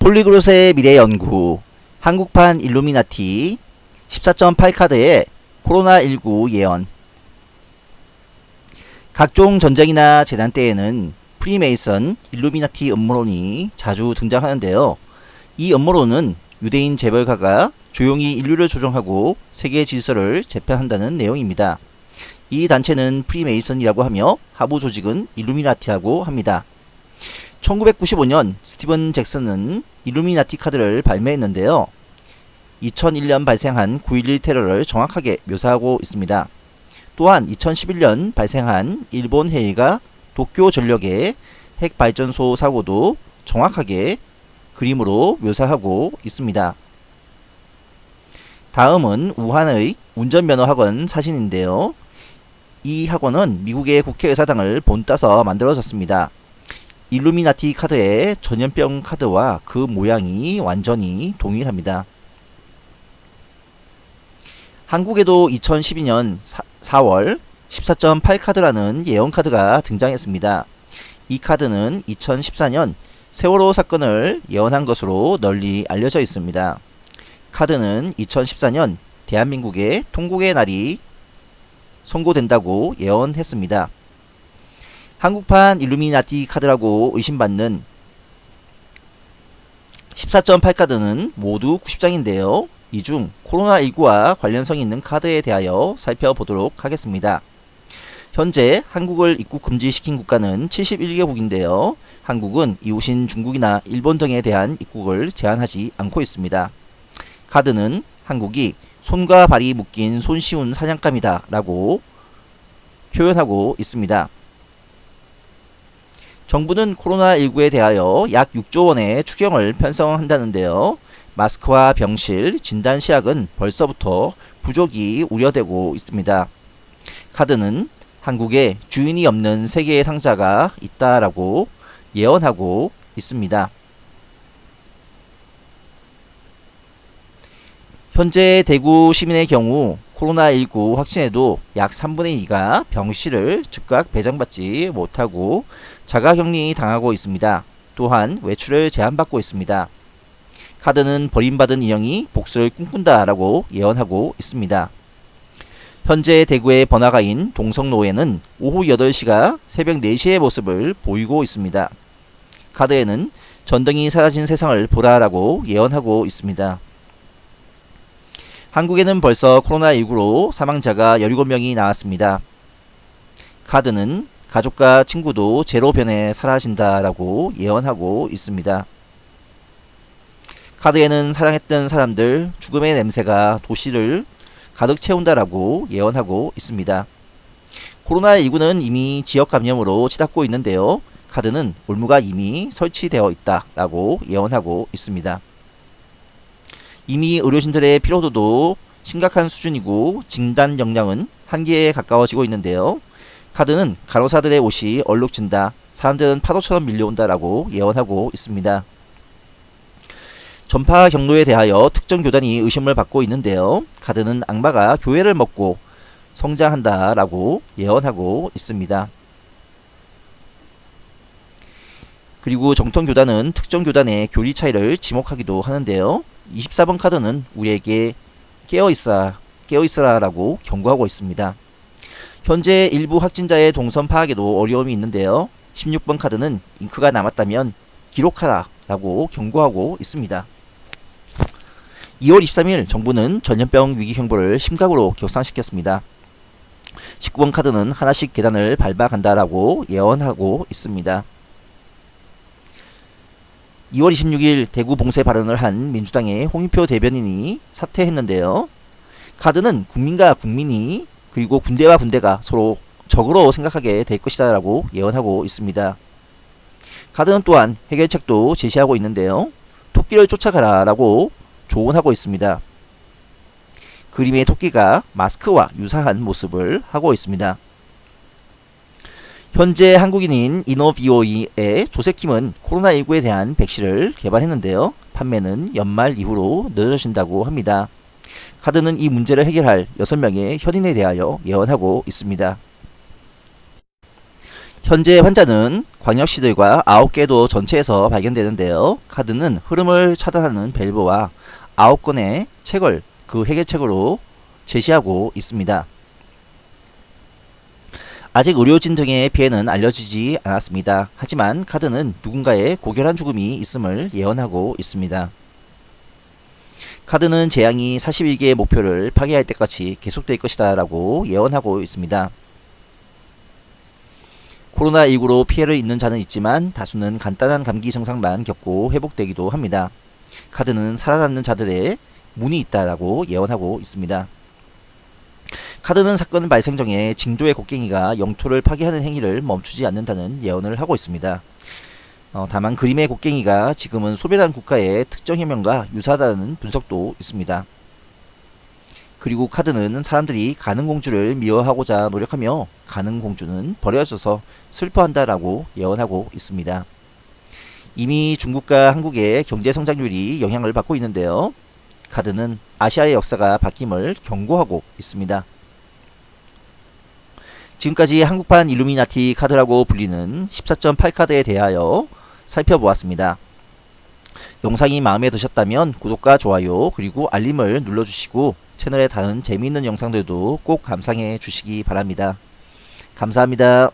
폴리그롯의 미래 연구 한국판 일루미나티 14.8 카드의 코로나19 예언 각종 전쟁이나 재난 때에는 프리메이선 일루미나티 음모론이 자주 등장하는데요. 이 음모론은 유대인 재벌가가 조용히 인류를 조종하고 세계 질서를 재편한다는 내용입니다. 이 단체는 프리메이선이라고 하며 하부 조직은 일루미나티라고 합니다. 1995년 스티븐 잭슨은 일루미나티 카드를 발매했는데요. 2001년 발생한 9.11 테러를 정확하게 묘사하고 있습니다. 또한 2011년 발생한 일본 해일과 도쿄 전력의 핵발전소 사고도 정확하게 그림으로 묘사하고 있습니다. 다음은 우한의 운전면허학원 사진인데요. 이 학원은 미국의 국회의사당을 본따서 만들어졌습니다. 일루미나티 카드의 전염병 카드와 그 모양이 완전히 동일합니다. 한국에도 2012년 4, 월 14.8 카드라는 예언 카드가 등장했습니다. 이 카드는 2014년 세월호 사건을 예언한 것으로 널리 알려져 있습니다. 카드는 2014년 대한민국의 통곡의 날이 선고된다고 예언했습니다. 한국판 일루미나티 카드라고 의심받는 14.8 카드는 모두 90장인데요. 이 중 코로나19와 관련성이 있는 카드에 대하여 살펴보도록 하겠습니다. 현재 한국을 입국 금지시킨 국가는 71개국인데요. 한국은 이웃인 중국이나 일본 등에 대한 입국을 제한하지 않고 있습니다. 카드는 한국이 손과 발이 묶인 손쉬운 사냥감이다 라고 표현하고 있습니다. 정부는 코로나19에 대하여 약 6조 원의 추경을 편성한다는데요. 마스크와 병실, 진단시약은 벌써부터 부족이 우려되고 있습니다. 카드는 한국에 주인이 없는 세계의 상자가 있다라고 예언하고 있습니다. 현재 대구 시민의 경우 코로나19 확진에도 약 3분의 2가 병실을 즉각 배정받지 못하고 자가격리 당하고 있습니다. 또한 외출을 제한받고 있습니다. 카드는 버림받은 인형이 복수를 꿈꾼다 라고 예언하고 있습니다. 현재 대구의 번화가인 동성로에는 오후 8시가 새벽 4시의 모습을 보이고 있습니다. 카드에는 전등이 사라진 세상을 보라라고 예언하고 있습니다. 한국에는 벌써 코로나19로 사망자가 17명이 나왔습니다. 카드는 가족과 친구도 제로 변에 사라진다라고 예언하고 있습니다. 카드에는 사랑했던 사람들 죽음의 냄새가 도시를 가득 채운다라고 예언하고 있습니다. 코로나19는 이미 지역 감염으로 치닫고 있는데요. 카드는 올무가 이미 설치되어 있다라고 예언하고 있습니다. 이미 의료진들의 피로도도 심각한 수준이고 진단 역량은 한계에 가까워지고 있는데요. 카드는 간호사들의 옷이 얼룩진다. 사람들은 파도처럼 밀려온다라고 예언하고 있습니다. 전파 경로에 대하여 특정 교단이 의심을 받고 있는데요. 카드는 악마가 교회를 먹고 성장한다라고 예언하고 있습니다. 그리고 정통 교단은 특정 교단의 교리 차이를 지목하기도 하는데요. 24번 카드는 우리에게 깨어있어 깨어있어라 라고 경고하고 있습니다. 현재 일부 확진자의 동선 파악에도 어려움이 있는데요. 16번 카드는 잉크가 남았다면 기록하라 라고 경고하고 있습니다. 2월 23일 정부는 전염병 위기 경보를 심각으로 격상시켰습니다. 19번 카드는 하나씩 계단을 밟아간다라고 예언하고 있습니다. 2월 26일 대구 봉쇄 발언을 한 민주당의 홍익표 대변인이 사퇴했는데요. 카드는 국민과 국민이 그리고 군대와 군대가 서로 적으로 생각하게 될 것이다 라고 예언하고 있습니다. 카드는 또한 해결책도 제시하고 있는데요. 토끼를 쫓아가라 라고 조언하고 있습니다. 그림의 토끼가 마스크와 유사한 모습을 하고 있습니다. 현재 한국인인 이노비오이의 조세킴은 코로나19에 대한 백신을 개발했는데요. 판매는 연말 이후로 늦어진다고 합니다. 카드는 이 문제를 해결할 6명의 현인에 대하여 예언하고 있습니다. 현재 환자는 광역시들과 9개도 전체에서 발견되는데요. 카드는 흐름을 차단하는 밸브와 9건의 책을 그 해결책으로 제시하고 있습니다. 아직 의료진 등의 피해는 알려지지 않았습니다. 하지만 카드는 누군가의 고결한 죽음이 있음을 예언하고 있습니다. 카드는 재앙이 41개의 목표를 파괴할 때까지 계속될 것이다 라고 예언하고 있습니다. 코로나19로 피해를 입는 자는 있지만 다수는 간단한 감기 증상만 겪고 회복되기도 합니다. 카드는 살아남는 자들의 문이 있다라고 예언하고 있습니다. 카드는 사건 발생 전에 징조의 곡괭이가 영토를 파괴하는 행위를 멈추지 않는다는 예언을 하고 있습니다. 어, 다만 그림의 곡괭이가 지금은 소멸한 국가의 특정 혁명과 유사하다는 분석도 있습니다. 그리고 카드는 사람들이 가능공주를 미워하고자 노력하며 가능공주는 버려져서 슬퍼한다라고 예언하고 있습니다. 이미 중국과 한국의 경제 성장률이 영향을 받고 있는데요. 카드는 아시아의 역사가 바뀜을 경고하고 있습니다. 지금까지 한국판 일루미나티 카드라고 불리는 14.8 카드에 대하여 살펴보았습니다. 영상이 마음에 드셨다면 구독과 좋아요 그리고 알림을 눌러주시고 채널의 다른 재미있는 영상들도 꼭 감상해 주시기 바랍니다. 감사합니다.